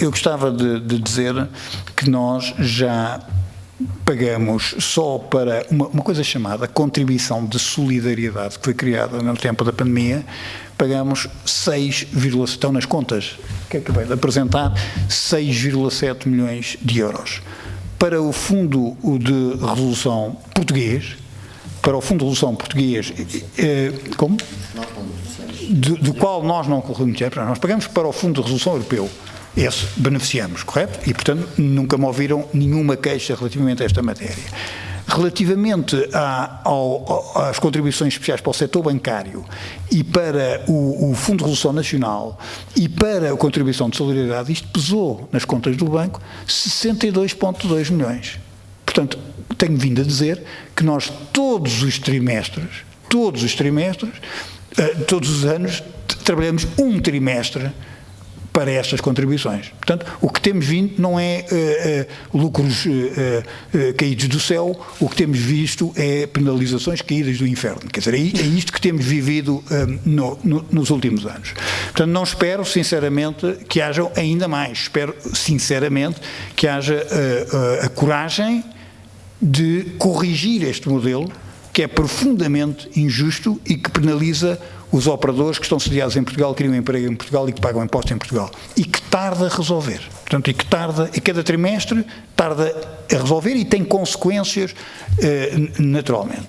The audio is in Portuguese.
eu gostava de, de dizer que nós já pagamos só para uma, uma, coisa chamada contribuição de solidariedade que foi criada no tempo da pandemia, pagamos 6, estão nas contas que acabei de apresentar, 6,7 milhões de euros. Para o Fundo de Resolução Português, para o Fundo de Resolução Português, eh, como? Do, do qual nós não corremos nós pagamos para o Fundo de Resolução Europeu, esse beneficiamos, correto? E, portanto, nunca me ouviram nenhuma queixa relativamente a esta matéria. Relativamente à, ao, às contribuições especiais para o setor bancário e para o, o, Fundo de Resolução Nacional e para a contribuição de solidariedade, isto pesou nas contas do banco 62,2 milhões. Portanto, tenho vindo a dizer que nós todos os trimestres, todos os trimestres, eh, todos os anos, trabalhamos um trimestre para estas contribuições. Portanto, o que temos vindo não é uh, uh, lucros uh, caídos do céu, o que temos visto é penalizações caídas do inferno. Quer dizer, é, é isto que temos vivido no, no, nos últimos anos. Portanto, não espero, sinceramente, que haja ainda mais. Espero, sinceramente, que haja a coragem de corrigir este modelo que é profundamente injusto e que penaliza os operadores que estão sediados em Portugal, criam emprego em Portugal e que pagam impostos em Portugal. E que tarda a resolver. Portanto, e que tarda, e cada trimestre tarda a resolver e tem consequências eh, naturalmente.